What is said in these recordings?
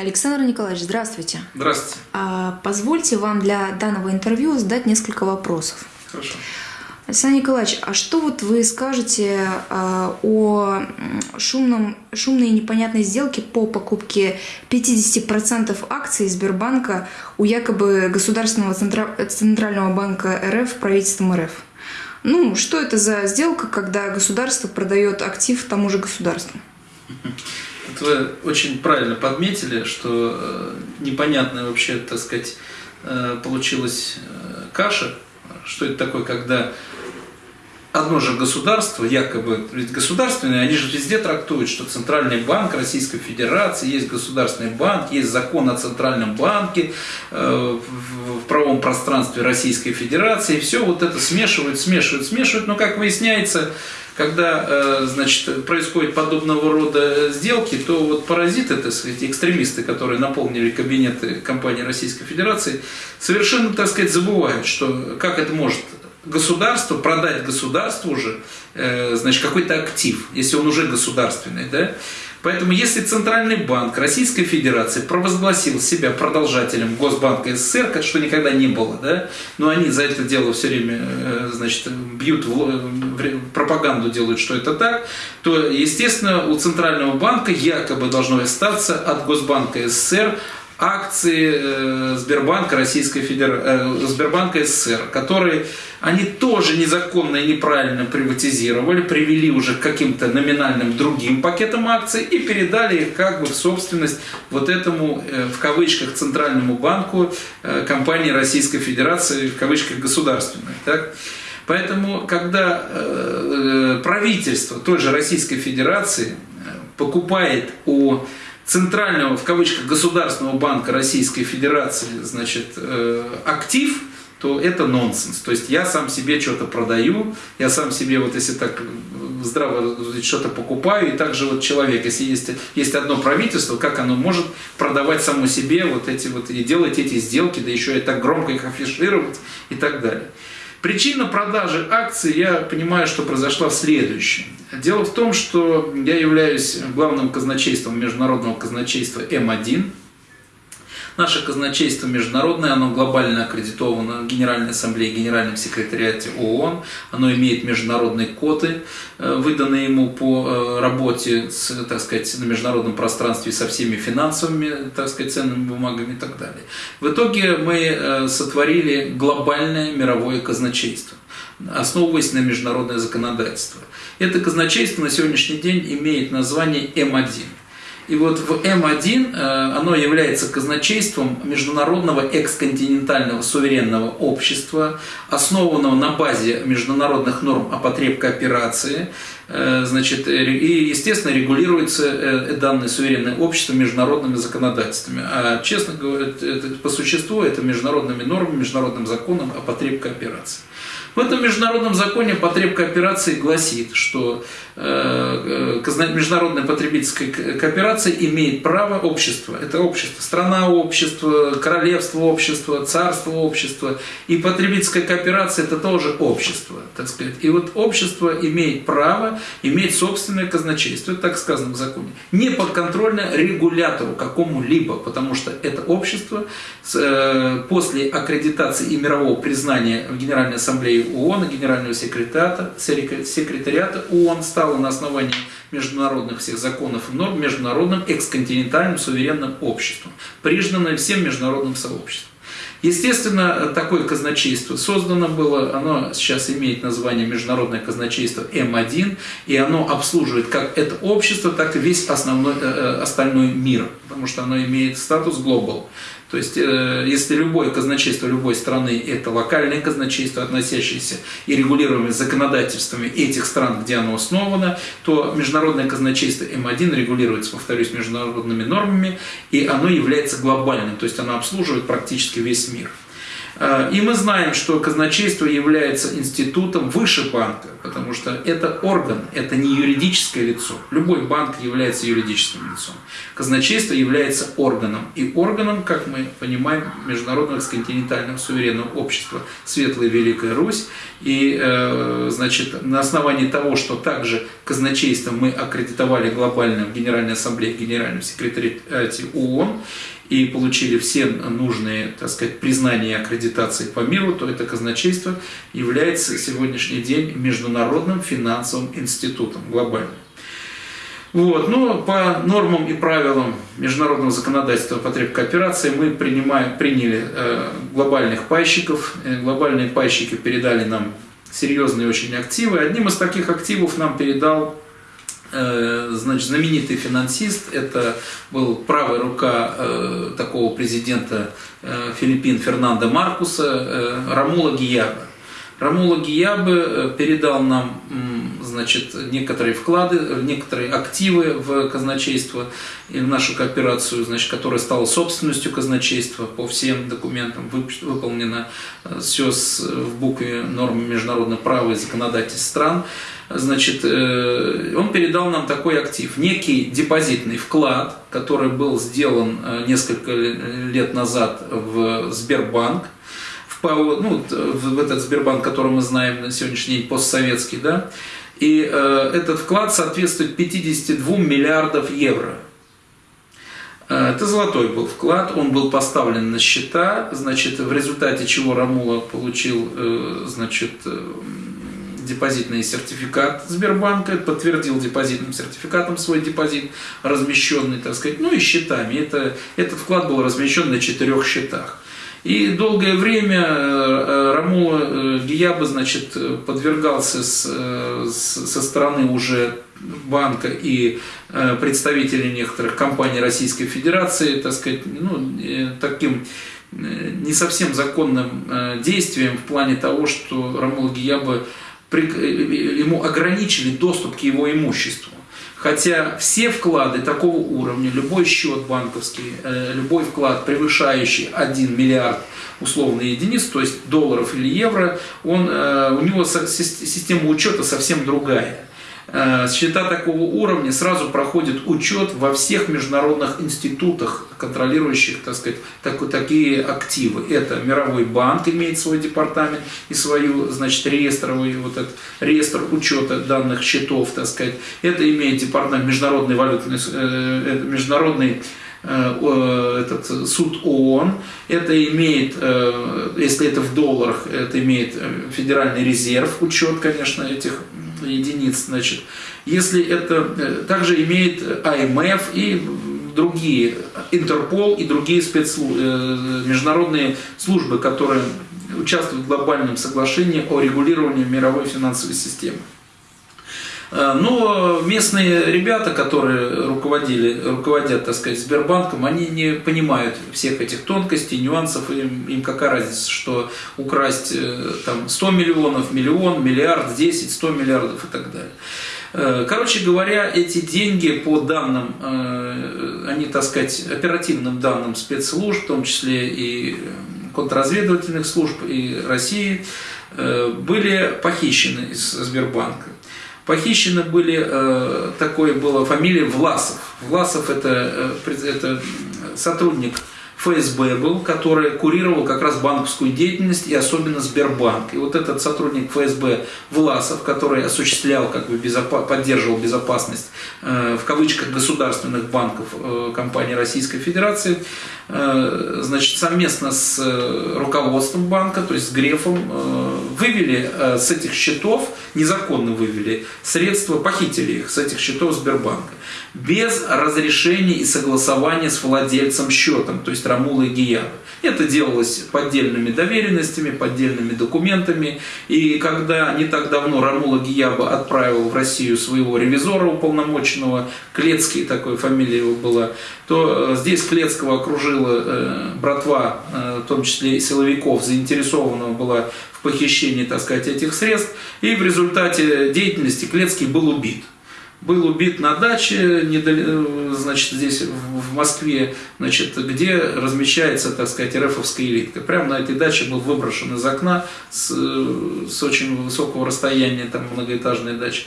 Александр Николаевич, здравствуйте. Здравствуйте. А, позвольте вам для данного интервью задать несколько вопросов. Хорошо. Александр Николаевич, а что вот вы скажете а, о шумном, шумной и непонятной сделке по покупке 50% акций Сбербанка у якобы Государственного Центрального банка РФ правительством РФ? Ну, что это за сделка, когда государство продает актив тому же государству? вы очень правильно подметили, что э, непонятная вообще, так сказать, э, получилась э, каша. Что это такое, когда одно же государство, якобы, ведь государственные, они же везде трактуют, что Центральный банк Российской Федерации, есть Государственный банк, есть закон о Центральном банке в правом пространстве Российской Федерации, и все вот это смешивают, смешивают, смешивают, но как выясняется, когда э, значит, происходит подобного рода сделки, то вот паразиты, так сказать, экстремисты, которые наполнили кабинеты компании Российской Федерации, совершенно, так сказать, забывают, что как это может государство продать государству уже, э, значит, какой-то актив, если он уже государственный, да, Поэтому если Центральный банк Российской Федерации провозгласил себя продолжателем Госбанка СССР, что никогда не было, да, но они за это дело все время э, значит, бьют, пропаганду делают, что это так, то, естественно, у Центрального банка якобы должно остаться от Госбанка СССР акции э, Сбербанка Российской Федерации, э, Сбербанка СССР, которые они тоже незаконно и неправильно приватизировали, привели уже к каким-то номинальным другим пакетам акций и передали их как бы в собственность вот этому, э, в кавычках, Центральному банку компании Российской Федерации, в кавычках, государственной. Так? Поэтому, когда правительство той же Российской Федерации покупает у центрального, в кавычках, государственного банка Российской Федерации, значит, э, актив, то это нонсенс. То есть я сам себе что-то продаю, я сам себе, вот если так здраво что-то покупаю, и также вот человек, если есть, есть одно правительство, как оно может продавать само себе вот эти вот, и делать эти сделки, да еще и так громко их афишировать и так далее. Причина продажи акций, я понимаю, что произошла в следующем. Дело в том, что я являюсь главным казначейством международного казначейства М1. Наше казначейство международное, оно глобально аккредитовано Генеральной Ассамблее, Генеральном секретариате ООН. Оно имеет международные коды, э, выданные ему по э, работе с, так сказать, на международном пространстве со всеми финансовыми, так сказать, ценными бумагами и так далее. В итоге мы э, сотворили глобальное мировое казначейство основываясь на международное законодательство. Это казначейство на сегодняшний день имеет название М1. И вот в М1 э, оно является казначейством международного эксконтинентального суверенного общества, основанного на базе международных норм о потреб кооперации, э, значит, и, естественно, регулируется э, данное суверенное общество международными законодательствами. А, честно говоря, по существу это международными нормами, международным законом о потреб кооперации. В этом международном законе потреб кооперации гласит, что э, э, международная потребительская кооперация имеет право общества. Это общество, страна общества, королевство общества, царство общества. И потребительская кооперация это тоже общество, так сказать. И вот общество имеет право иметь собственное казначейство, так сказано в законе, не подконтрольно регулятору какому-либо, потому что это общество э, после аккредитации и мирового признания в Генеральной Ассамблее ООН Генерального секретариата, секретариата ООН стало на основании международных всех законов и норм международным эксконтинентальным суверенным обществом, признанным всем международным сообществом. Естественно, такое казначейство создано было, оно сейчас имеет название Международное казначейство М1, и оно обслуживает как это общество, так и весь основной, э, э, остальной мир, потому что оно имеет статус Global. То есть, э, если любое казначейство любой страны – это локальное казначейство, относящееся и регулируемое законодательствами этих стран, где оно основано, то международное казначейство М1 регулируется, повторюсь, международными нормами, и оно является глобальным, то есть оно обслуживает практически весь мир. Э, и мы знаем, что казначейство является институтом выше банка, потому что это орган, это не юридическое лицо. Любой банк является юридическим лицом. Казначейство является органом. И органом, как мы понимаем, Международного континентального суверенного общества Светлая Великая Русь. И э, значит, на основании того, что также казначейство мы аккредитовали глобально в Генеральной Ассамблее, в Генеральном секретариате ООН, и получили все нужные, так сказать, признания и аккредитации по миру, то это казначейство является сегодняшний день международным финансовым институтом глобальным. Вот. Но по нормам и правилам международного законодательства по кооперации мы принимаем, приняли э, глобальных пайщиков. Э, глобальные пайщики передали нам серьезные очень активы. Одним из таких активов нам передал значит, знаменитый финансист, это был правая рука э, такого президента э, Филиппин Фернандо Маркуса, э, Рамула Гияба. Рамула Гиябы передал нам значит, некоторые вклады, некоторые активы в казначейство и в нашу кооперацию, значит, которая стала собственностью казначейства. По всем документам, выполнено все в букве норм международного права и законодательств стран. Значит, э, он передал нам такой актив, некий депозитный вклад, который был сделан э, несколько лет назад в Сбербанк, в, ну, в этот Сбербанк, который мы знаем на сегодняшний день, постсоветский, да, и э, этот вклад соответствует 52 миллиардов евро. Это золотой был вклад, он был поставлен на счета, значит, в результате чего Рамула получил, значит, депозитный сертификат Сбербанка, подтвердил депозитным сертификатом свой депозит, размещенный, так сказать, ну и счетами. Это, этот вклад был размещен на четырех счетах. И долгое время э, э, Рамула э, Гияба, значит, подвергался с, с, со стороны уже банка и представителей некоторых компаний Российской Федерации, так сказать, ну, таким не совсем законным действием в плане того, что Рамула Гияба ему ограничили доступ к его имуществу. Хотя все вклады такого уровня, любой счет банковский, э, любой вклад, превышающий 1 миллиард условно единиц, то есть долларов или евро, он, э, у него система учета совсем другая. Э, счета такого уровня сразу проходят учет во всех международных институтах, контролирующих так сказать, так, такие активы. Это Мировой банк имеет свой департамент и свою значит, реестровый вот этот реестр учета данных счетов. Так сказать. Это имеет департамент Международный валютный, э, международный э, этот суд ООН, это имеет, если это в долларах, это имеет Федеральный резерв, учет, конечно, этих единиц. Значит, если это э, также имеет АМФ и другие, Интерпол и другие спецслужбы, э, международные службы, которые участвуют в глобальном соглашении о регулировании мировой финансовой системы. Э, но местные ребята, которые руководили, руководят, так сказать, Сбербанком, они не понимают всех этих тонкостей, нюансов, им, им какая разница, что украсть э, там 100 миллионов, миллион, миллиард, 10, 100 миллиардов и так далее. Э, короче говоря, эти деньги по данным, они, так сказать, оперативным данным спецслужб, в том числе и контрразведывательных служб и России, были похищены из Сбербанка. Похищены были, э, такое была фамилия Власов. Власов это, э, это сотрудник ФСБ был, который курировал как раз банковскую деятельность и особенно Сбербанк. И вот этот сотрудник ФСБ Власов, который осуществлял, как бы безопа- поддерживал безопасность э, в кавычках государственных банков э, компании Российской Федерации, э, значит, совместно с э, руководством банка, то есть с Грефом, э, вывели э, с этих счетов, незаконно вывели средства, похитили их с этих счетов Сбербанка без разрешения и согласования с владельцем счетом, то есть Рамула и Гиябы. Это делалось поддельными доверенностями, поддельными документами. И когда не так давно Рамула Гияба отправил в Россию своего ревизора уполномоченного, Клецкий, такой фамилия его была, то э, здесь Клецкого окружила э, братва, э, в том числе и силовиков, заинтересованного была в похищении, так сказать, этих средств. И в результате деятельности Клецкий был убит. Был убит на даче, значит, здесь в Москве, значит, где размещается, так сказать, РФовская элитка. Прямо на этой даче был выброшен из окна с, с очень высокого расстояния, там многоэтажная дача.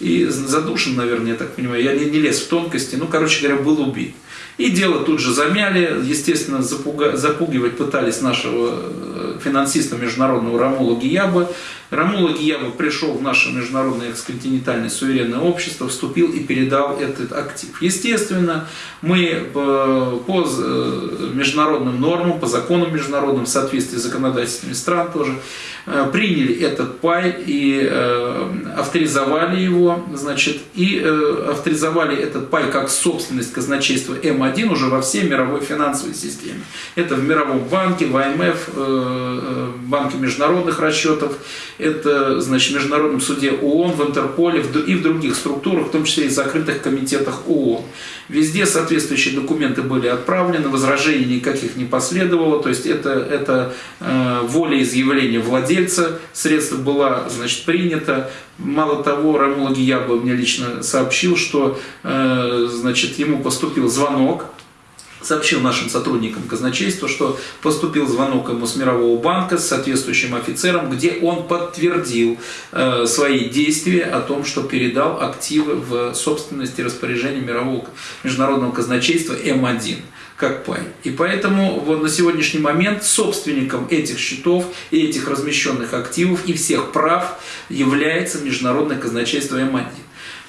И задушен, наверное, я так понимаю, я не, не лез в тонкости, ну, короче говоря, был убит. И дело тут же замяли, естественно, запуга, запугивать пытались нашего э, финансиста международного Рамула Гиябы. Рамула Гиябы пришел в наше международное эксконтинентальное суверенное общество, вступил и передал этот актив. Естественно, мы э, по э, международным нормам, по законам международным, в соответствии с законодательствами стран тоже, приняли этот пай и авторизовали его, значит, и авторизовали этот пай как собственность казначейства М1 1 уже во всей мировой финансовой системе. Это в Мировом банке, в АМФ, э, э, Банке международных расчетов, это значит, в Международном суде ООН, в Интерполе и в других структурах, в том числе и в закрытых комитетах ООН. Везде соответствующие документы были отправлены, возражений никаких не последовало, то есть это, это э, волеизъявление владельца, средство было значит, принято. Мало того, Рамула Гиябов мне лично сообщил, что э, значит, ему поступил звонок сообщил нашим сотрудникам казначейства, что поступил звонок ему с Мирового банка с соответствующим офицером, где он подтвердил э, свои действия о том, что передал активы в собственности распоряжения Мирового международного казначейства М1 как пай. И поэтому вот на сегодняшний момент собственником этих счетов и этих размещенных активов и всех прав является Международное казначейство М1.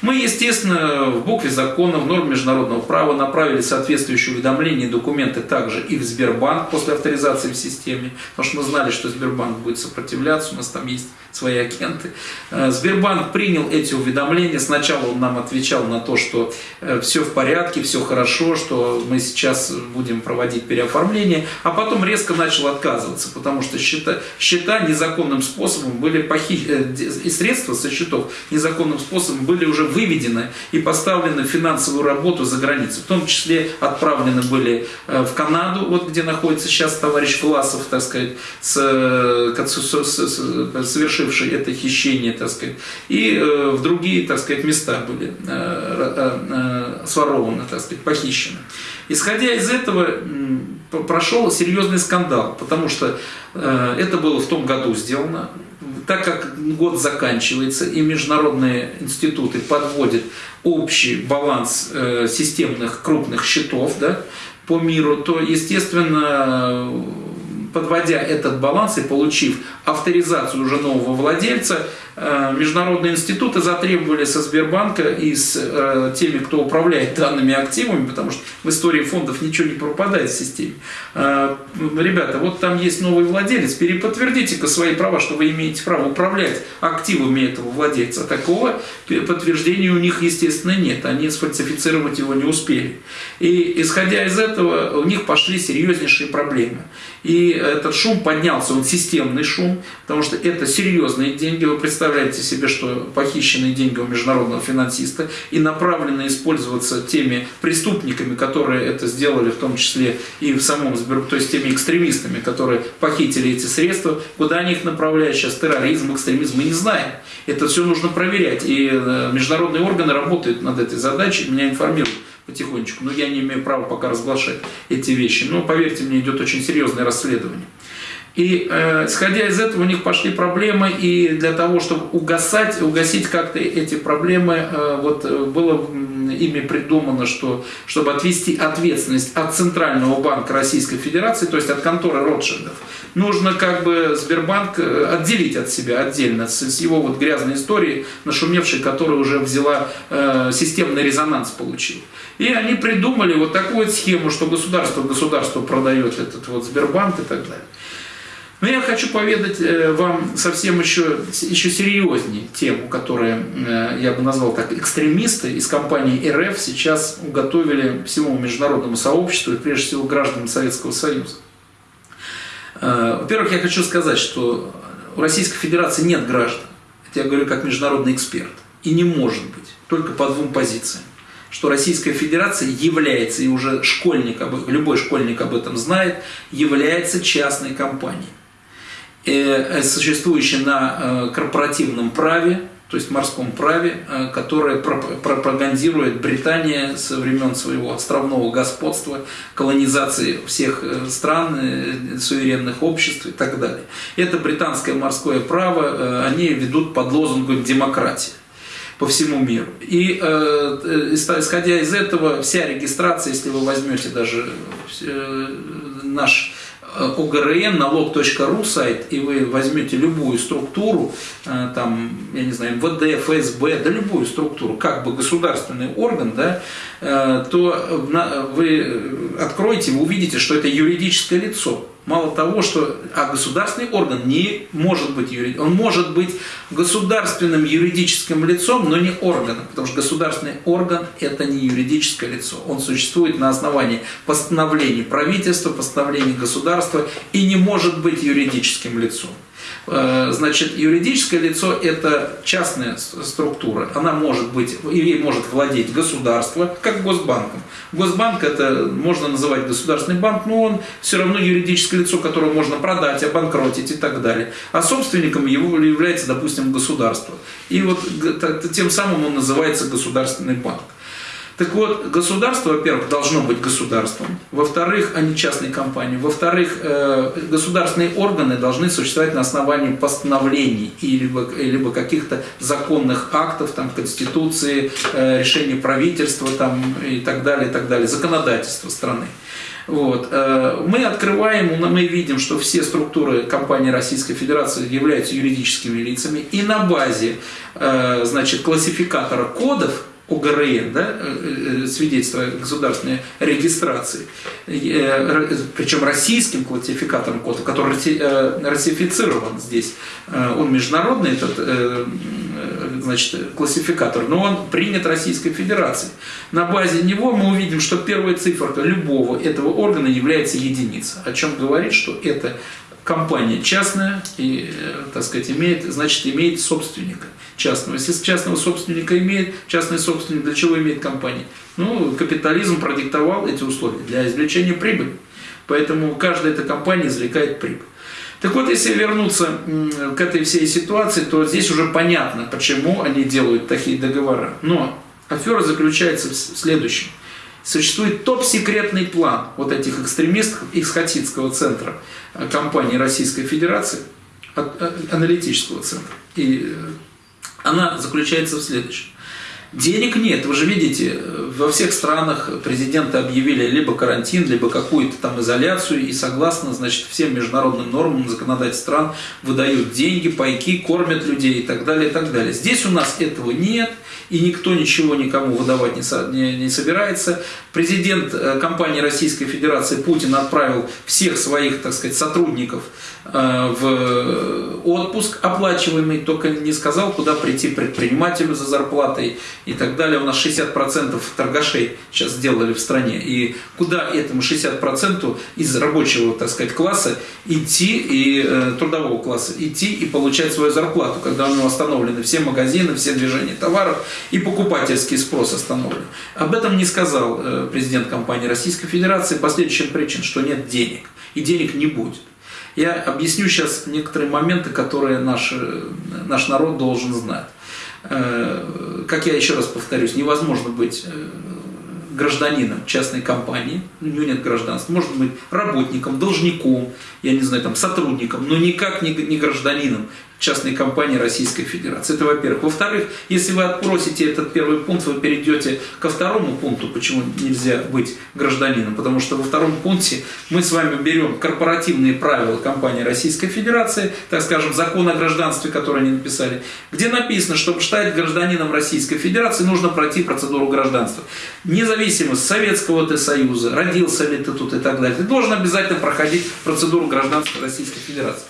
Мы, естественно, в букве закона, в норме международного права направили соответствующие уведомления и документы также и в Сбербанк после авторизации в системе, потому что мы знали, что Сбербанк будет сопротивляться, у нас там есть свои агенты. Э, Сбербанк принял эти уведомления, сначала он нам отвечал на то, что э, все в порядке, все хорошо, что мы сейчас будем проводить переоформление, а потом резко начал отказываться, потому что счета, счета незаконным способом были похищены, э, и средства со счетов незаконным способом были уже выведены и поставлены в финансовую работу за границу. В том числе отправлены были в Канаду, вот где находится сейчас товарищ Власов, так сказать, с, с, совершив совершивший это хищение, так сказать, и э, в другие, так сказать, места были э, э, сворованы, так сказать, похищены. Исходя из этого, прошел серьезный скандал, потому что это было в том году сделано, так как год заканчивается и международные институты подводят общий баланс системных крупных счетов да, по миру, то, естественно, подводя этот баланс и получив авторизацию уже нового владельца, Э, международные институты затребовали со Сбербанка и с э, теми, кто управляет данными активами, потому что в истории фондов ничего не пропадает в системе. Э, ребята, вот там есть новый владелец, переподтвердите-ка свои права, что вы имеете право управлять активами этого владельца. Такого подтверждения у них, естественно, нет. Они сфальсифицировать его не успели. И исходя из этого, у них пошли серьезнейшие проблемы. И этот шум поднялся, он системный шум, потому что это серьезные деньги. Вы представляете, представляете себе, что похищенные деньги у международного финансиста и направлены использоваться теми преступниками, которые это сделали, в том числе и в самом Сбербанке, то есть теми экстремистами, которые похитили эти средства, куда они их направляют сейчас, терроризм, экстремизм, мы не знаем. Это все нужно проверять. И э, международные органы работают над этой задачей, меня информируют потихонечку, но я не имею права пока разглашать эти вещи. Но поверьте мне, идет очень серьезное расследование. И э, из этого у них пошли проблемы, и для того, чтобы угасать, угасить как-то эти проблемы, э, вот э, было ими придумано, что, чтобы отвести ответственность от Центрального банка Российской Федерации, то есть от конторы Ротшильдов, нужно как бы Сбербанк э, отделить от себя отдельно, с, с его вот грязной историей, нашумевшей, которая уже взяла э, системный резонанс получил. И они придумали вот такую схему, что государство государство продает этот вот Сбербанк и так далее. Но я хочу поведать э, вам совсем еще, еще серьезнее тему, которую э, я бы назвал так, экстремисты из компании РФ сейчас уготовили всему международному сообществу и прежде всего гражданам Советского Союза. Э, во-первых, я хочу сказать, что у Российской Федерации нет граждан. Это я говорю как международный эксперт. И не может быть. Только по двум позициям что Российская Федерация является, и уже школьник, любой школьник об этом знает, является частной компанией. Э, существующий на э, корпоративном праве, то есть морском праве, э, которое пропагандирует Британия со времен своего островного господства, колонизации всех э, стран, э, суверенных обществ и так далее. Это британское морское право, они ведут под лозунгом демократии по всему миру. И э, исходя из этого, вся регистрация, если вы возьмете даже э, наш ОГРН, налог.ру сайт, и вы возьмете любую структуру, э, там, я не знаю, МВД, ФСБ, да любую структуру, как бы государственный орган, да, э, то вы откроете, вы увидите, что это юридическое лицо. Мало того, что а государственный орган не может быть юридическим, он может быть государственным юридическим лицом, но не органом, потому что государственный орган это не юридическое лицо. Он существует на основании постановлений правительства, постановлений государства и не может быть юридическим лицом. Э, значит, юридическое лицо – это частная структура. Она может быть, ей может владеть государство, как Госбанком. Госбанк – это можно называть государственный банк, но он все равно юридическое лицо, которое можно продать, обанкротить и так далее. А собственником его является, допустим, государство. И вот тем самым он называется государственный банк. Так вот, государство, во-первых, должно быть государством, во-вторых, а не частной компанией, во-вторых, э, государственные органы должны существовать на основании постановлений и либо, либо каких-то законных актов, там, Конституции, э, решений правительства там, и так далее, и так далее, законодательства страны. Вот. Э, мы открываем, мы видим, что все структуры компании Российской Федерации являются юридическими лицами, и на базе значит, классификатора кодов ОГРН, да, э, э, свидетельство государственной регистрации, э, причем российским классификатором кода, который ратифицирован здесь. Он международный, этот значит, классификатор, но он принят Российской Федерацией. На базе него мы увидим, что первая цифра любого этого органа является единица, о чем говорит, что это компания частная и, так сказать, имеет, значит, имеет собственника частного. Если частного собственника имеет, частный собственник для чего имеет компания? Ну, капитализм продиктовал эти условия для извлечения прибыли. Поэтому каждая эта компания извлекает прибыль. Так вот, если вернуться к этой всей ситуации, то здесь уже понятно, почему они делают такие договора. Но афера заключается в следующем. Существует топ-секретный план вот этих экстремистов из Хатидского центра э, компании Российской Федерации, э, аналитического центра и э, она заключается в следующем. Денег нет, вы же видите, во всех странах президенты объявили либо карантин, либо какую-то там изоляцию, и согласно, значит, всем международным нормам законодательств стран выдают деньги, пайки, кормят людей и так далее, и так далее. Здесь у нас этого нет, и никто ничего никому выдавать не, со, не, не собирается. Президент э, компании Российской Федерации Путин отправил всех своих, так сказать, сотрудников в отпуск оплачиваемый, только не сказал, куда прийти предпринимателю за зарплатой и так далее. У нас 60% торгашей сейчас сделали в стране. И куда этому 60% из рабочего, так сказать, класса идти и э, трудового класса идти и получать свою зарплату, когда у него остановлены все магазины, все движения товаров и покупательский спрос остановлен. Об этом не сказал э, президент компании Российской Федерации по следующим причинам, что нет денег и денег не будет. Я объясню сейчас некоторые моменты, которые наш, э, наш народ должен знать. Э, как я еще раз повторюсь, невозможно быть гражданином частной компании, у него нет гражданства, может быть работником, должником, я не знаю, там, сотрудником, но никак не гражданином частной компании Российской Федерации. Это во-первых. Во-вторых, если вы отбросите этот первый пункт, вы перейдете ко второму пункту, почему нельзя быть гражданином. Потому что во втором пункте мы с вами берем корпоративные правила компании Российской Федерации, так скажем, закон о гражданстве, который они написали, где написано, чтобы стать гражданином Российской Федерации, нужно пройти процедуру гражданства. Независимо с Советского ты Союза, родился ли ты тут и так далее, ты должен обязательно проходить процедуру гражданства Российской Федерации.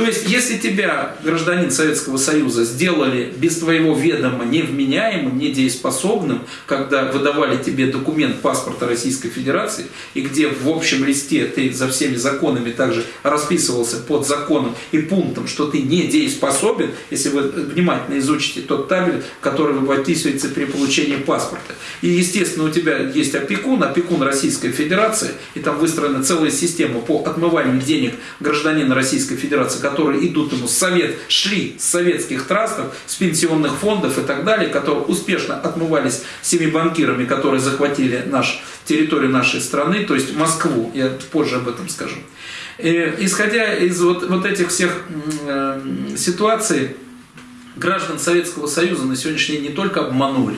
То есть, если тебя, гражданин Советского Союза, сделали без твоего ведома невменяемым, недееспособным, когда выдавали тебе документ паспорта Российской Федерации, и где в общем листе ты за всеми законами также расписывался под законом и пунктом, что ты недееспособен, если вы внимательно изучите тот табель, который вы подписываете при получении паспорта. И, естественно, у тебя есть опекун, опекун Российской Федерации, и там выстроена целая система по отмыванию денег гражданина Российской Федерации которые идут ему с совет, шли с советских трастов, с пенсионных фондов и так далее, которые успешно отмывались всеми банкирами, которые захватили наш, территорию нашей страны, то есть Москву, я позже об этом скажу. И, э, исходя из вот, вот этих всех э, ситуаций, граждан Советского Союза на сегодняшний день не только обманули,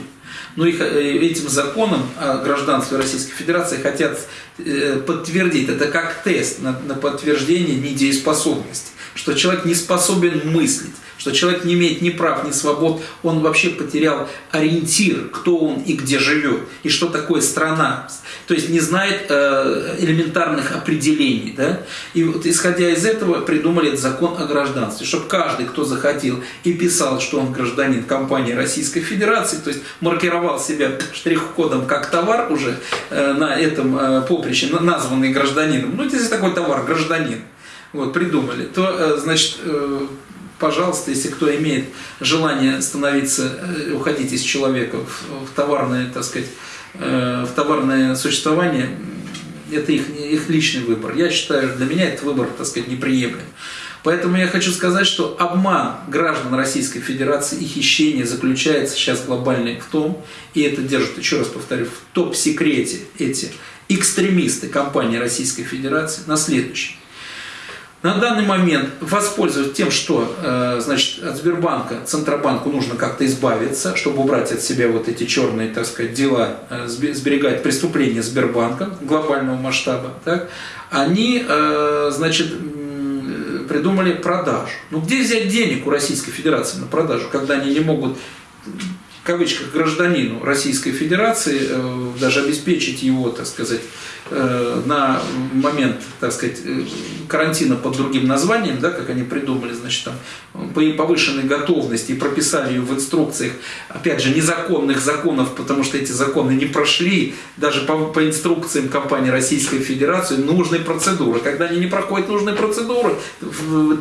но их, э, этим законом о гражданстве Российской Федерации хотят э, подтвердить. Это как тест на, на подтверждение недееспособности, что человек не способен мыслить что человек не имеет ни прав, ни свобод, он вообще потерял ориентир, кто он и где живет, и что такое страна. То есть не знает э, элементарных определений. Да? И вот исходя из этого придумали этот закон о гражданстве, чтобы каждый, кто захотел и писал, что он гражданин компании Российской Федерации, то есть маркировал себя штрих-кодом как товар уже э, на этом э, поприще, названный гражданином, ну, если такой товар, гражданин, вот, придумали, то, значит, пожалуйста, если кто имеет желание становиться, э, уходить из человека в, в товарное, так сказать, э, в товарное существование, это их, их личный выбор. Я считаю, для меня этот выбор, так сказать, неприемлем. Поэтому я хочу сказать, что обман граждан Российской Федерации и хищение заключается сейчас глобальный в том, и это держит, еще раз повторю, в топ-секрете эти экстремисты компании Российской Федерации на следующем на данный момент воспользоваться тем, что э, значит, от Сбербанка, Центробанку нужно как-то избавиться, чтобы убрать от себя вот эти черные, так сказать, дела, э, сберегать преступления Сбербанка глобального масштаба, так, они, э, значит, придумали продажу. Ну где взять денег у Российской Федерации на продажу, когда они не могут в кавычках гражданину Российской Федерации даже обеспечить его, так сказать, на момент, так сказать, э, карантина под другим названием, да, как они придумали, значит, там, по повышенной готовности и прописали ее в инструкциях, опять же, незаконных законов, потому что эти законы не прошли даже по, по инструкциям компании Российской Федерации нужные процедуры. Когда они не проходят нужные процедуры,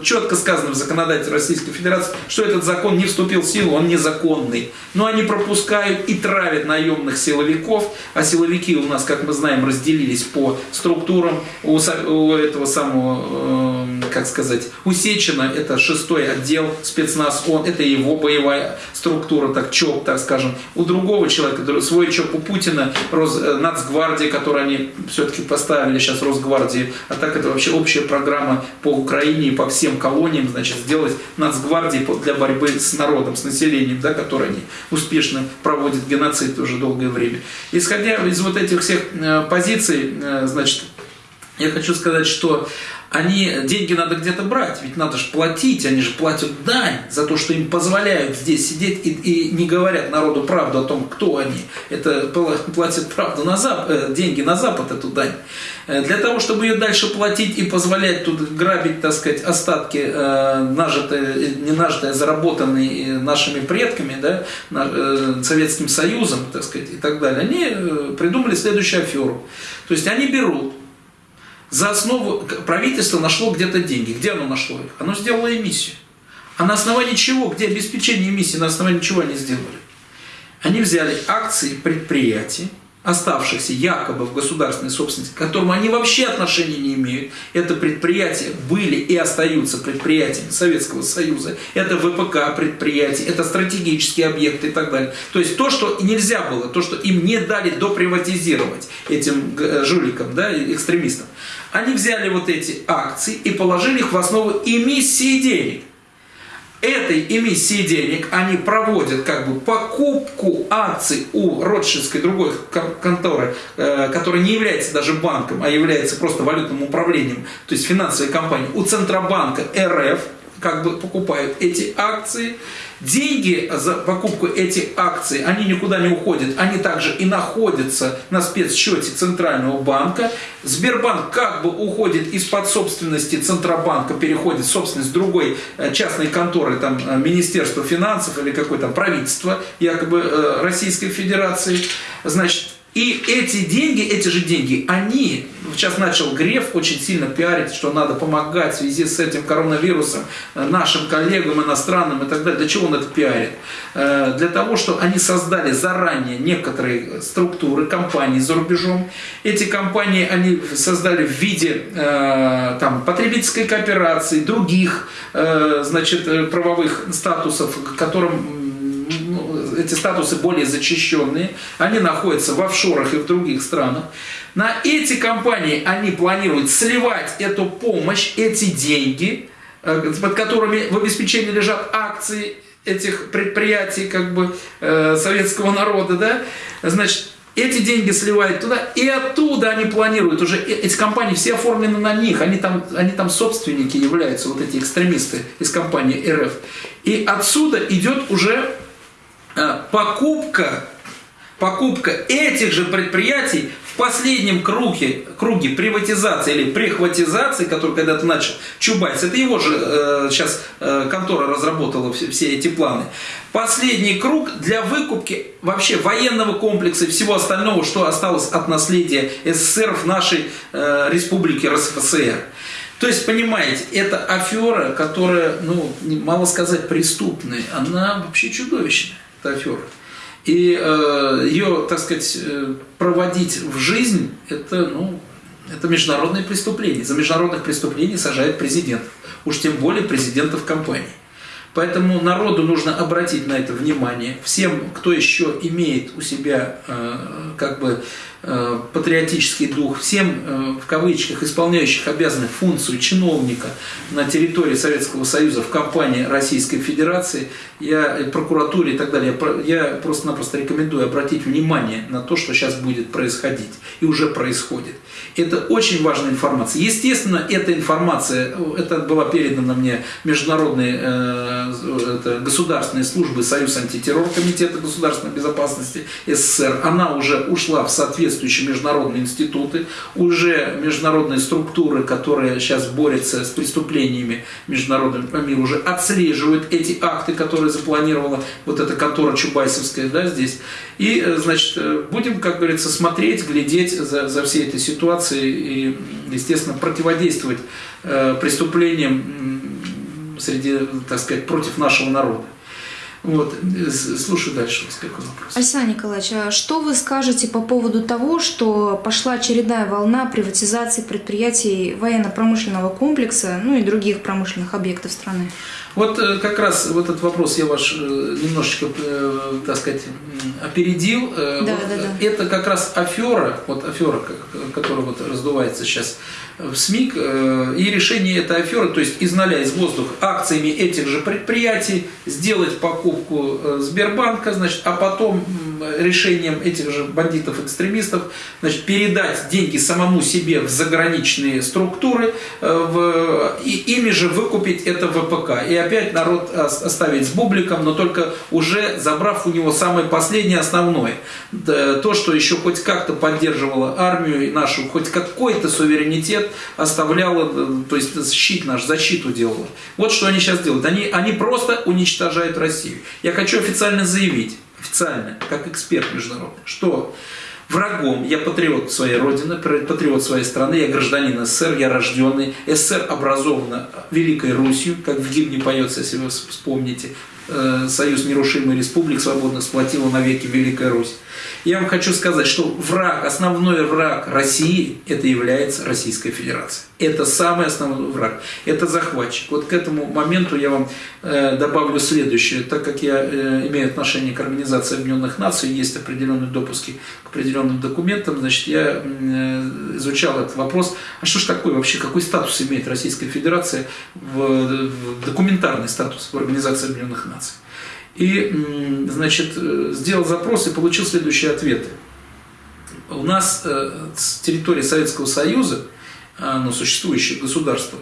четко сказано в законодательстве Российской Федерации, что этот закон не вступил в силу, он незаконный. Но они пропускают и травят наемных силовиков, а силовики у нас, как мы знаем, разделились разделились по структурам. У, у этого самого, э, как сказать, у Сечина это шестой отдел спецназ, он, это его боевая структура, так ЧОП, так скажем. У другого человека, свой ЧОП у Путина, Рос, э, Нацгвардия, которую они все-таки поставили сейчас Росгвардии, а так это вообще общая программа по Украине и по всем колониям, значит, сделать Нацгвардии для борьбы с народом, с населением, да, который они успешно проводят геноцид уже долгое время. Исходя из вот этих всех э, позиций, значит, я хочу сказать, что они, деньги надо где-то брать, ведь надо же платить, они же платят дань за то, что им позволяют здесь сидеть и, и не говорят народу правду о том, кто они. Это платят правду на Запад, э, деньги на Запад, эту дань. Э, для того, чтобы ее дальше платить и позволять тут грабить, так сказать, остатки, нажитые, не нажитые, а заработанные нашими предками, да, Советским Союзом, так сказать, и так далее, они придумали следующую аферу. То есть они берут за основу правительство нашло где-то деньги. Где оно нашло их? Оно сделало эмиссию. А на основании чего? Где обеспечение эмиссии? На основании чего они сделали? Они взяли акции предприятий, оставшихся якобы в государственной собственности, к которым они вообще отношения не имеют. Это предприятия были и остаются предприятиями Советского Союза. Это ВПК предприятия, это стратегические объекты и так далее. То есть то, что нельзя было, то, что им не дали доприватизировать этим э, жуликам, да, экстремистам. Они взяли вот эти акции и положили их в основу эмиссии денег. Этой эмиссии денег они проводят как бы покупку акций у Ротшильдской другой конторы, э, которая не является даже банком, а является просто валютным управлением, то есть финансовой компанией, у Центробанка РФ, как бы покупают эти акции, Деньги за покупку этих акций, они никуда не уходят, они также и находятся на спецсчете Центрального банка. Сбербанк как бы уходит из-под собственности Центробанка, переходит в собственность другой э, частной конторы, там, э, Министерства финансов или какое-то правительство якобы э, Российской Федерации. Значит, И эти деньги, эти же деньги, они, сейчас начал Греф очень сильно пиарить, что надо помогать в связи с этим коронавирусом э, нашим коллегам иностранным и так далее. Для чего он это пиарит? Э, для того, что они создали заранее некоторые структуры, компании за рубежом. Эти компании они создали в виде э, там, потребительской кооперации, других значит, правовых статусов, которым эти статусы более зачищенные, они находятся в офшорах и в других странах. На эти компании они планируют сливать эту помощь, эти деньги, э, под которыми в обеспечении лежат акции этих предприятий как бы э, советского народа, да, значит, эти деньги сливают туда, и оттуда они планируют уже, эти компании все оформлены на них, они там, они там собственники являются, вот эти экстремисты из компании РФ. И отсюда идет уже покупка, покупка этих же предприятий в последнем круге, круге приватизации или прихватизации, который когда-то начал Чубайс, это его же э, сейчас э, контора разработала все, все эти планы. Последний круг для выкупки вообще военного комплекса и всего остального, что осталось от наследия СССР в нашей э, республике РСФСР. То есть, понимаете, это афера, которая, ну, мало сказать, преступная, она вообще чудовищная эта афера. И э, ее, так сказать, э, проводить в жизнь, это, ну, это международное преступление. За международных преступлений сажает президент. Уж тем более президентов компании. Поэтому народу нужно обратить на это внимание. Всем, кто еще имеет у себя э, как бы Э, патриотический дух, всем, э, в кавычках, исполняющих обязанных функцию чиновника на территории Советского Союза в компании Российской Федерации, я, прокуратуре и так далее, я просто-напросто рекомендую обратить внимание на то, что сейчас будет происходить и уже происходит. Это очень важная информация. Естественно, эта информация, это была передана мне международной э, это, государственной службы Союз антитеррор Комитета государственной безопасности СССР, она уже ушла в соответствующие международные институты, уже международные структуры, которые сейчас борются с преступлениями международным по уже отслеживают эти акты, которые запланировала вот эта контора Чубайсовская да, здесь. И, э, значит, э, будем, как говорится, смотреть, глядеть за, за всей этой ситуацией и, естественно, противодействовать э, преступлениям среди, так сказать, против нашего народа. Вот, слушаю дальше вас, какой вопрос. Александр Николаевич, а что вы скажете по поводу того, что пошла очередная волна приватизации предприятий военно-промышленного комплекса, ну и других промышленных объектов страны? Вот э, как раз вот этот вопрос я ваш э, немножечко, э, так сказать, опередил. Да, вот да, да. Это как раз афера, вот афера, которая вот раздувается сейчас в СМИ, и решение этой аферы, то есть из ноля, из воздуха, акциями этих же предприятий сделать покупку Сбербанка, значит, а потом решением этих же бандитов-экстремистов значит, передать деньги самому себе в заграничные структуры, в, и ими же выкупить это ВПК. И опять народ оставить с бубликом, но только уже забрав у него самое последнее основное. То, что еще хоть как-то поддерживало армию нашу, хоть какой-то суверенитет оставляло, то есть щит наш, защиту делало. Вот что они сейчас делают. Они, они просто уничтожают Россию. Я хочу официально заявить, официально, как эксперт международный, что врагом. Я патриот своей родины, патриот своей страны, я гражданин СССР, я рожденный. СССР образована Великой Русью, как в гимне поется, если вы вспомните. Э, Союз нерушимых республик свободно сплотила навеки Великая Русь. Я вам хочу сказать, что враг, основной враг России, это является Российская Федерация. Это самый основной враг. Это захватчик. Вот к этому моменту я вам э, добавлю следующее. Так как я э, имею отношение к Организации Объединенных Наций, есть определенные допуски к определенным документам, значит, я э, изучал этот вопрос. А что ж такое вообще, какой статус имеет Российская Федерация, в, в документарный статус в Организации Объединенных Наций? И, значит, э, сделал запрос и получил следующие ответы. У нас э, с территории Советского Союза, ну, существующее государство,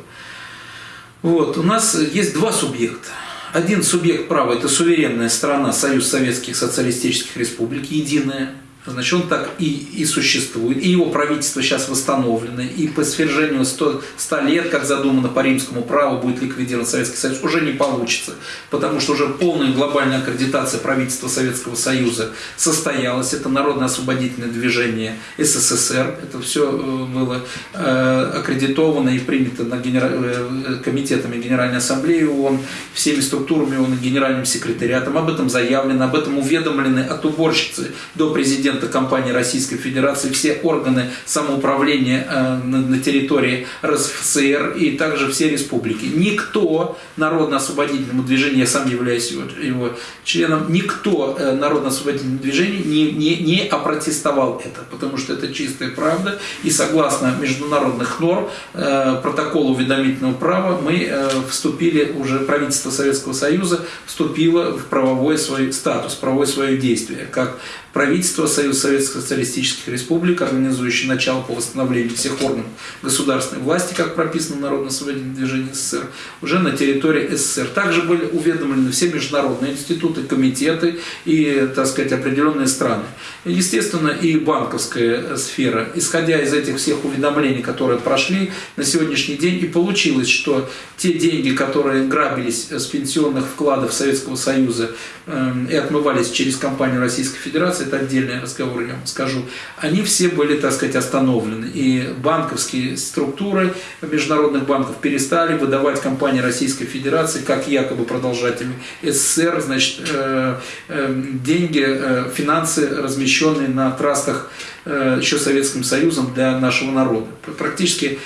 вот, у нас есть два субъекта. Один субъект права – это суверенная страна, Союз Советских Социалистических Республик, единая, Значит, он так и, и существует, и его правительство сейчас восстановлено, и по свержению 100, 100 лет, как задумано по римскому праву, будет ликвидирован Советский Союз, уже не получится, потому что уже полная глобальная аккредитация правительства Советского Союза состоялась, это народно-освободительное движение СССР, это все э, было э, аккредитовано и принято на генера... Э, комитетами Генеральной Ассамблеи ООН, всеми структурами ООН, генеральным секретариатом, об этом заявлено, об этом уведомлены от уборщицы до президента президента компании Российской Федерации, все органы самоуправления э, на территории РСФСР и также все республики. Никто народно-освободительному движению, я сам являюсь его, его членом, никто э, народно-освободительному движению не, не, не опротестовал это, потому что это чистая правда. И согласно международных норм, э, протокола уведомительного права, мы вступили, уже правительство Советского Союза вступило в правовой свой статус, правовое свое действие, как правительство Союз Советских Социалистических Республик, организующий начало по восстановлению всех органов государственной власти, как прописано в Народно-освободительном движении СССР, уже на территории СССР. Также были уведомлены все международные институты, комитеты и, так сказать, определенные страны. Естественно, и банковская сфера. Исходя из этих всех уведомлений, которые прошли на сегодняшний день, и получилось, что те деньги, которые грабились с пенсионных вкладов Советского Союза эм, и отмывались через компанию Российской Федерации, это отдельный разговор, я вам скажу, они все были, так сказать, остановлены. И банковские структуры международных банков перестали выдавать компании Российской Федерации как якобы продолжатели СССР, значит, э, э, деньги, э, финансы, размещенные на трастах еще Советским Союзом для нашего народа. Практически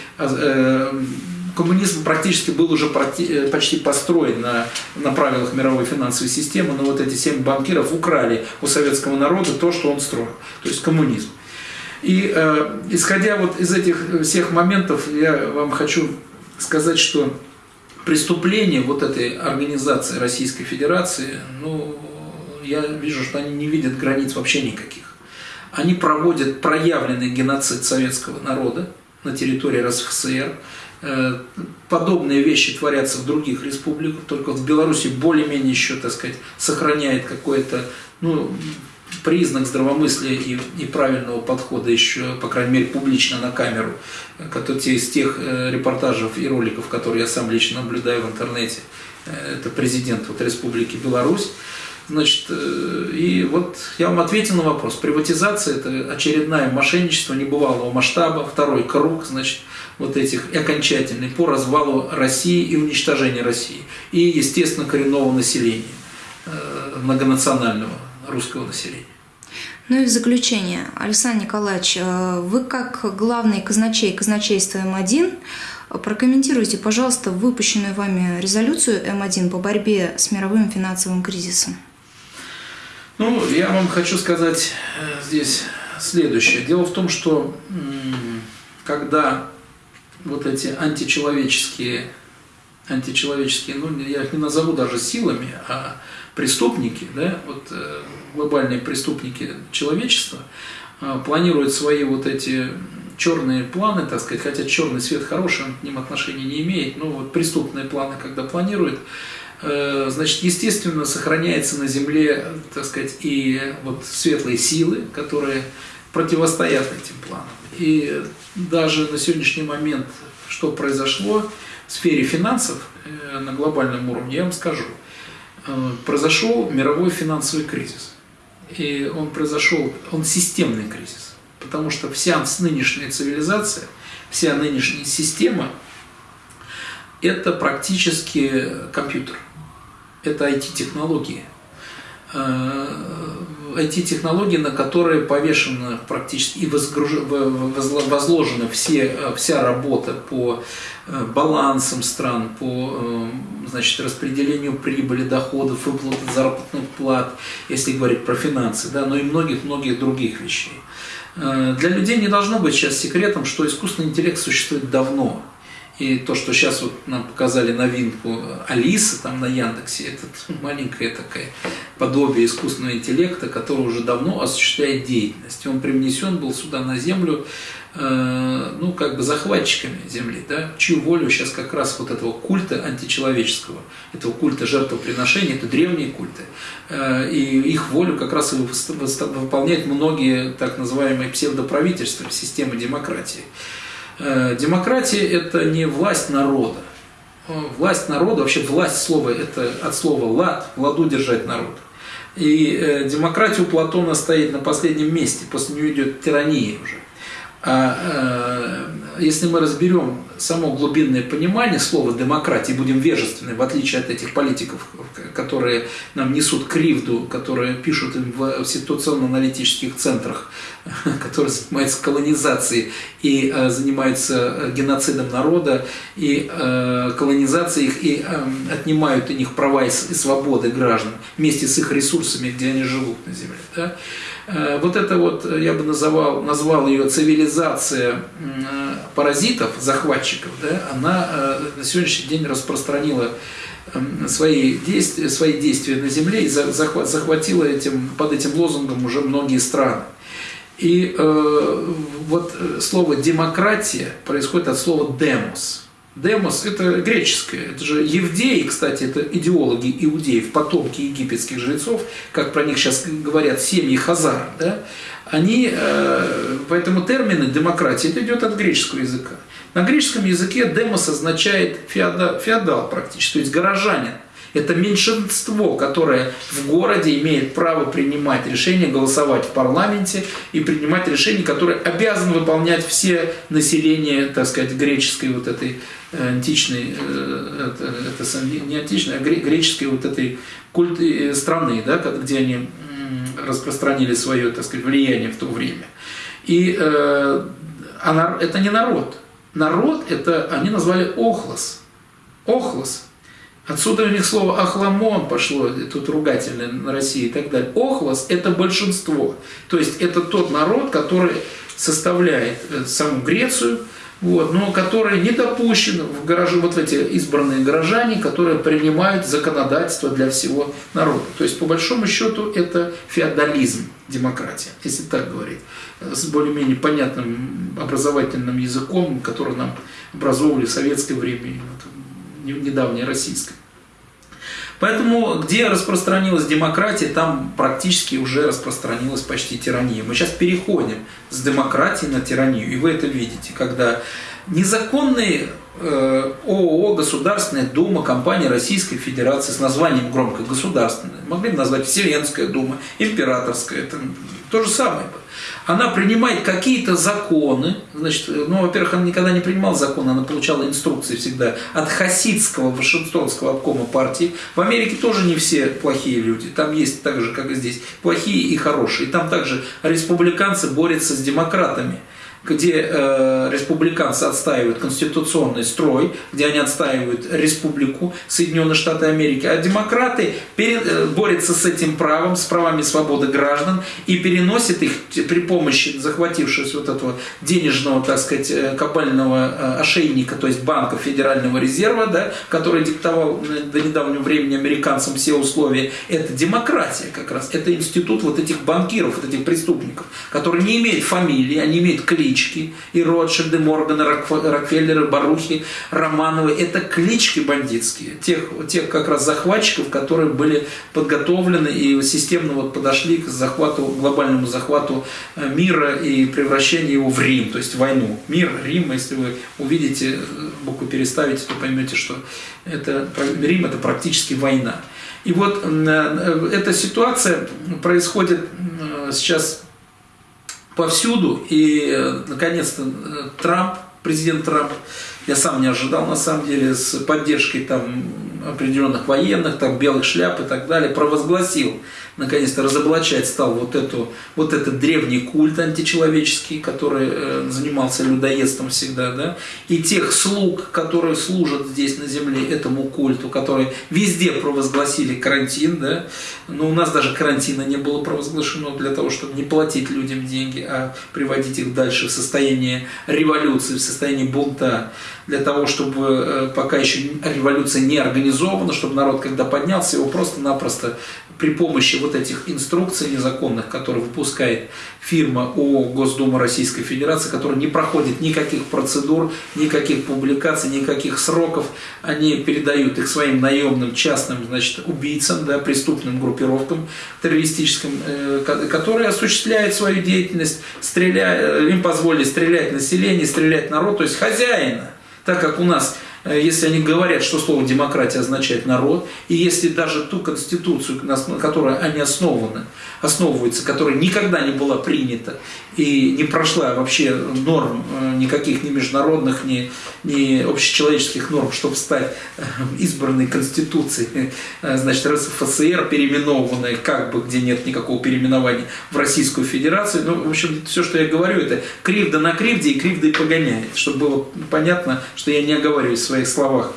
коммунизм практически был уже э, почти построен на, на правилах мировой финансовой системы, но вот эти семь банкиров украли у советского народа то, что он строил, то есть коммунизм. И э, исходя вот из этих всех моментов, я вам хочу сказать, что преступления вот этой организации Российской Федерации, ну, я вижу, что они не видят границ вообще никаких. Они проводят проявленный геноцид советского народа на территории РСФСР, Э, подобные вещи творятся в других республиках, только в Беларуси более-менее еще, так сказать, сохраняет какой-то, ну, признак здравомыслия и, и правильного подхода еще, по крайней мере, публично на камеру, который, из тех э, репортажей и роликов, которые я сам лично наблюдаю в интернете, э, это президент вот Республики Беларусь, Значит, и вот я вам ответил на вопрос. Приватизация – это очередное мошенничество небывалого масштаба, второй круг, значит, вот этих окончательный по развалу России и уничтожению России. И, естественно, коренного населения, э, многонационального русского населения. Ну и в заключение, Александр Николаевич, э, вы как главный казначей казначейства М1 прокомментируйте, пожалуйста, выпущенную вами резолюцию М1 по борьбе с мировым финансовым кризисом. Ну, я вам хочу сказать э, здесь следующее. Дело в том, что когда вот эти античеловеческие, античеловеческие, ну, я их не назову даже силами, а преступники, да, вот э, глобальные преступники человечества, э, планируют свои вот эти черные планы, так сказать, хотя черный свет хороший, он к ним отношения не имеет, но вот преступные планы, когда планируют, э, значит, естественно, сохраняется на Земле, так сказать, и вот светлые силы, которые противостоят этим планам. И даже на сегодняшний момент, что произошло в сфере финансов э, на глобальном уровне, я вам скажу. Э, произошел мировой финансовый кризис. И он произошел, он системный кризис. Потому что вся нынешняя цивилизация, вся нынешняя система – это практически компьютер. Это IT-технологии. IT-технологии, на которые повешена практически и возложена все, вся работа по э, балансам стран, по э, значит, распределению прибыли, доходов, выплаты заработных плат, если говорить про финансы, да, но и многих-многих других вещей. Э, для людей не должно быть сейчас секретом, что искусственный интеллект существует давно. И то, что сейчас вот нам показали новинку Алисы там на Яндексе, это маленькое такое подобие искусственного интеллекта, который уже давно осуществляет деятельность. Он привнесен был сюда на Землю Э, ну, как бы захватчиками земли, да, чью волю сейчас как раз вот этого культа античеловеческого, этого культа жертвоприношения, это древние культы, э, и их волю как раз и выполняют многие так называемые псевдоправительства, системы демократии. Э, демократия – это не власть народа. Власть народа, вообще власть слова – это от слова «лад», «владу держать народ». И демократия у Платона стоит на последнем месте, после нее идет тирания уже. А э, если мы разберем само глубинное понимание слова демократии, будем вежественны, в отличие от этих политиков, которые нам несут кривду, которые пишут в ситуационно-аналитических центрах, которые занимаются колонизацией и э, занимаются геноцидом народа, и э, колонизацией их, и отнимают у них права и свободы граждан вместе с их ресурсами, где они живут на земле. Да? Э, вот это вот, э, я бы называл, назвал ее цивилизация э, паразитов, захватчиков, да, она на сегодняшний день распространила эм, свои действия, свои действия на Земле и захватила этим, под этим лозунгом уже многие страны. И э, вот слово демократия происходит от слова демос. Демос – это греческое, это же евдеи, кстати, это идеологи иудеев, потомки египетских жрецов, как про них сейчас говорят, семьи Хазар, да? они, э, поэтому термины демократии, это идет от греческого языка. На греческом языке демос означает феодал, феодал практически, то есть горожанин. Это меньшинство, которое в городе имеет право принимать решения, голосовать в парламенте и принимать решения, которые обязаны выполнять все население, так сказать, греческой вот этой э, античной, э, это, это не античной, а греческой вот этой культ э, страны, да, где они распространили свое, так сказать, влияние в то время. И э, а это не народ. Народ это они назвали охлос. Охлос. Отсюда у них слово «ахламон» пошло, тут ругательное на России и так далее. Охлос – это большинство. То есть это тот народ, который составляет э, саму Грецию, вот, но который не допущен в гараже, вот эти избранные горожане, которые принимают законодательство для всего народа. То есть, по большому счету, это феодализм, демократия, если так говорить, с более-менее понятным образовательным языком, который нам образовывали в советское время, недавнее российское. Поэтому, где распространилась демократия, там практически уже распространилась почти тирания. Мы сейчас переходим с демократии на тиранию, и вы это видите, когда незаконные э, ООО, Государственная Дума, компания Российской Федерации с названием громко государственная, могли бы назвать Вселенская Дума, Императорская, это то же самое она принимает какие-то законы, значит, ну, во-первых, она никогда не принимала законы, она получала инструкции всегда от хасидского Вашингтонского обкома партии. В Америке тоже не все плохие люди, там есть так же, как и здесь, плохие и хорошие. Там также республиканцы борются с демократами где э, республиканцы отстаивают конституционный строй, где они отстаивают республику Соединенные Штаты Америки, а демократы перед, э, борются с этим правом, с правами свободы граждан и переносят их при помощи захватившись вот этого денежного, так сказать, э, кабального э, ошейника, то есть банка Федерального резерва, да, который диктовал до недавнего времени американцам все условия, это демократия как раз, это институт вот этих банкиров, вот этих преступников, которые не имеют фамилии, они имеют клич, клички, и Ротшильды, Морганы, Рокфеллеры, Барухи, Романовы, это клички бандитские, тех, тех как раз захватчиков, которые были подготовлены и системно вот подошли к захвату, глобальному захвату э, мира и превращению его в Рим, то есть войну. Мир, Рим, если вы увидите, э, букву переставите, то поймете, что это, Рим это практически война. И вот э, эта ситуация происходит сейчас повсюду. И, э, наконец-то, э, Трамп, президент Трамп, я сам не ожидал, на самом деле, с поддержкой там определенных военных, там белых шляп и так далее, провозгласил наконец-то разоблачать стал вот, эту, вот этот древний культ античеловеческий, который э, занимался людоедством всегда, да, и тех слуг, которые служат здесь на земле этому культу, которые везде провозгласили карантин, да, но у нас даже карантина не было провозглашено для того, чтобы не платить людям деньги, а приводить их дальше в состояние революции, в состояние бунта. Для того, чтобы э, пока еще революция не организована, чтобы народ, когда поднялся, его просто-напросто при помощи вот этих инструкций незаконных, которые выпускает фирма ООО Госдума Российской Федерации, которая не проходит никаких процедур, никаких публикаций, никаких сроков, они передают их своим наемным частным значит, убийцам, да, преступным группировкам террористическим, э, которые осуществляют свою деятельность, стреляя, им позволили стрелять население, стрелять народ, то есть хозяина, так как у нас Э, если они говорят, что слово демократия означает народ, и если даже ту конституцию, на которой они основаны, основываются, которая никогда не была принята и не прошла вообще норм э, никаких ни международных, ни, ни общечеловеческих норм, чтобы стать э, избранной конституцией, значит, РСФСР, переименованной, как бы, где нет никакого переименования, в Российскую Федерацию. Ну, в общем, все, что я говорю, это кривда на кривде и кривда и погоняет, чтобы было понятно, что я не оговариваюсь своих словах.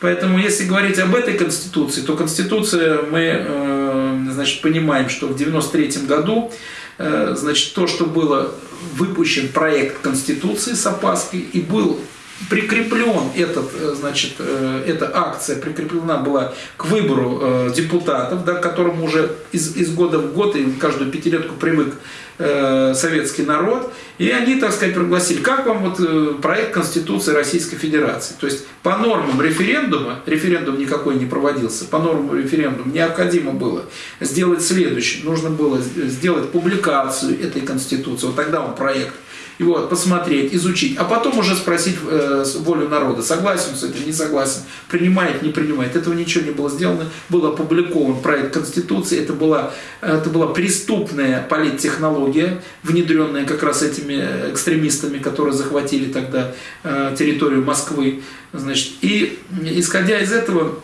Поэтому, если говорить об этой Конституции, то Конституция, мы э, значит, понимаем, что в 1993 году э, значит, то, что было выпущен проект Конституции с опаской и был прикреплен этот, э, значит, эта акция прикреплена была к выбору депутатов, да, к которому уже из, из года в год и каждую пятилетку привык Э, советский народ, и они, так сказать, пригласили, как вам вот э, проект Конституции Российской Федерации. То есть по нормам референдума, референдум никакой не проводился, по нормам референдума необходимо было сделать следующее, нужно было сделать публикацию этой Конституции, вот тогда он проект вот, посмотреть, изучить, а потом уже спросить э, волю народа, согласен с этим, не согласен, принимает, не принимает. Этого ничего не было сделано, был опубликован проект Конституции, это была, это была преступная политтехнология, внедренная как раз этими экстремистами, которые захватили тогда э, территорию Москвы. Значит, и исходя из этого,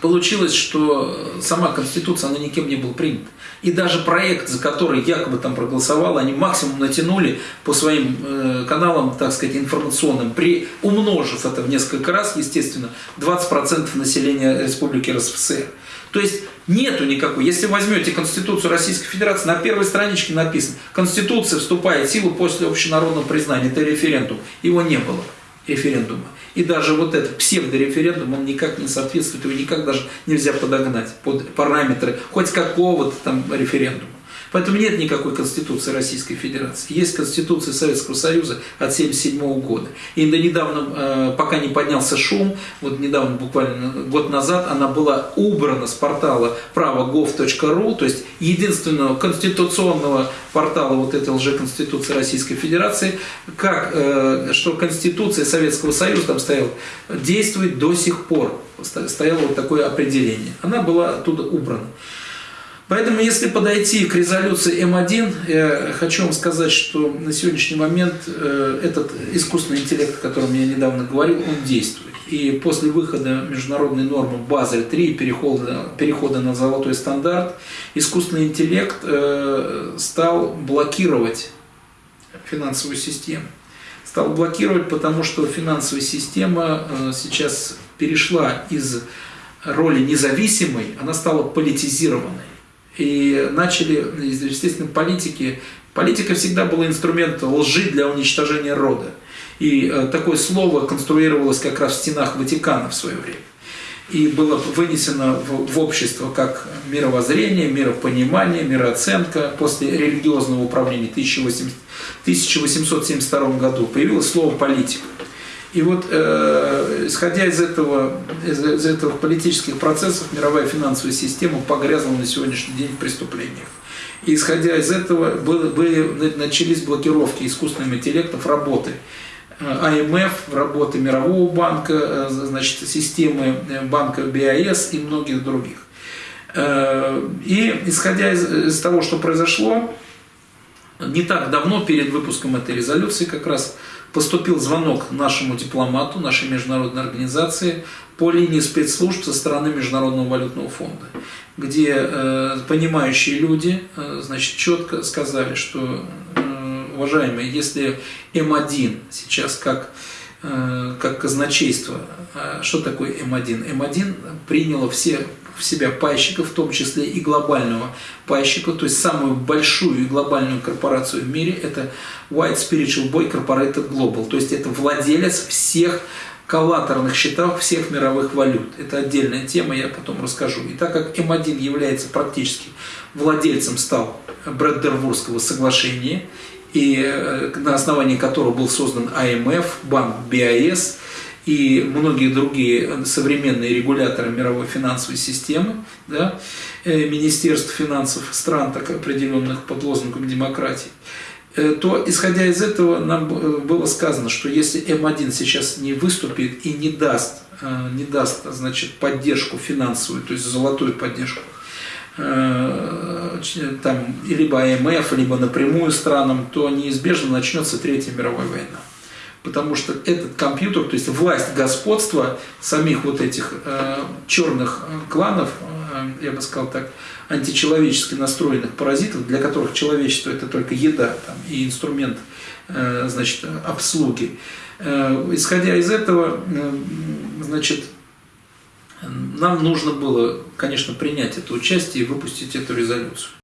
получилось, что сама Конституция, она никем не была принята. И даже проект, за который якобы там проголосовал, они максимум натянули по своим э, каналам, так сказать, информационным, при умножив это в несколько раз, естественно, 20% населения Республики РСФСР. То есть нету никакой. Если возьмете Конституцию Российской Федерации, на первой страничке написано, Конституция вступает в силу после общенародного признания, это референдум. Его не было, референдума. И даже вот этот псевдореферендум, он никак не соответствует, его никак даже нельзя подогнать под параметры хоть какого-то там референдума. Поэтому нет никакой Конституции Российской Федерации. Есть Конституция Советского Союза от 1977 года. И до недавно, э, пока не поднялся шум, вот недавно, буквально год назад, она была убрана с портала право.gov.ru, то есть единственного конституционного портала вот этой лжеконституции Российской Федерации, как, э, что Конституция Советского Союза там стояла, действует до сих пор. Стояло вот такое определение. Она была оттуда убрана. Поэтому, если подойти к резолюции М1, я хочу вам сказать, что на сегодняшний момент э, этот искусственный интеллект, о котором я недавно говорил, он действует. И после выхода международной нормы Базель-3 и перехода, перехода на золотой стандарт, искусственный интеллект э, стал блокировать финансовую систему. Стал блокировать, потому что финансовая система э, сейчас перешла из роли независимой, она стала политизированной и начали, естественно, политики. Политика всегда была инструментом лжи для уничтожения рода. И э, такое слово конструировалось как раз в стенах Ватикана в свое время. И было вынесено в, общество как мировоззрение, миропонимание, мирооценка. После религиозного управления в 1872 году появилось слово политика. И вот, э, исходя из этого, из, из этого политических процессов, мировая финансовая система погрязла на сегодняшний день в преступлениях. И исходя из этого, были, были, начались блокировки искусственным интеллектов работы. АМФ, работы Мирового банка, э, значит, системы банка БАС и многих других. Э, и исходя из, из того, что произошло, не так давно, перед выпуском этой резолюции, как раз поступил звонок нашему дипломату, нашей международной организации по линии спецслужб со стороны Международного валютного фонда, где э, понимающие люди э, значит, четко сказали, что, э, уважаемые, если М1 сейчас как, э, как казначейство, э, что такое М1? М1 приняло все в себя пайщиков, в том числе и глобального пайщика, то есть самую большую и глобальную корпорацию в мире, это White Spiritual Boy Corporated Global, то есть это владелец всех коллатерных счетах всех мировых валют. Это отдельная тема, я потом расскажу. И так как М1 является практически владельцем стал Брэддервурского соглашения, и э, на основании которого был создан АМФ, банк БИАС и многие другие современные регуляторы мировой финансовой системы, да, э, Министерств финансов стран, так определенных под лозунгом демократии, э, то, исходя из этого, нам было сказано, что если М1 сейчас не выступит и не даст, не даст значит, поддержку финансовую, то есть золотую поддержку Э, там, либо АМФ, либо напрямую странам, то неизбежно начнется Третья мировая война. Потому что этот компьютер, то есть власть, господства самих вот этих э, черных кланов, э, я бы сказал так, античеловечески настроенных паразитов, для которых человечество это только еда там, и инструмент э, значит, обслуги. Э, исходя из этого, э, значит, нам нужно было, конечно, принять это участие и выпустить эту резолюцию.